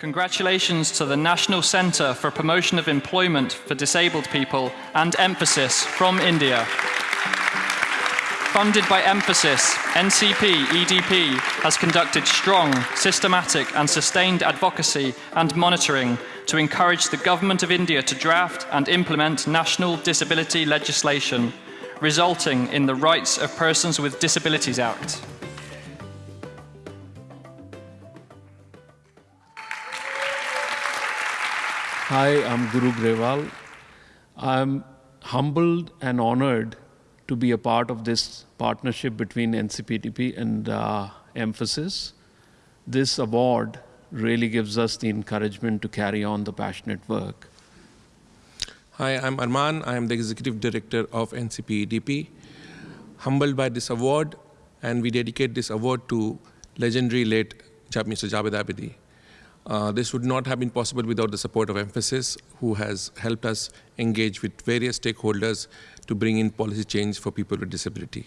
Congratulations to the National Centre for Promotion of Employment for Disabled People and Mphasis from India. Funded by Mphasis, NCP EDP has conducted strong, systematic and sustained advocacy and monitoring to encourage the Government of India to draft and implement national disability legislation, resulting in the Rights of Persons with Disabilities Act. Hi, I'm Guru Grewal. I'm humbled and honored to be a part of this partnership between NCPDP and uh, Mphasis. This award really gives us the encouragement to carry on the passionate work. Hi, I'm Arman. I am the Executive Director of NCPEDP. Humbled by this award, and we dedicate this award to legendary late Mr. Javed Abidi. Uh, this would not have been possible without the support of Mphasis, who has helped us engage with various stakeholders to bring in policy change for people with disability.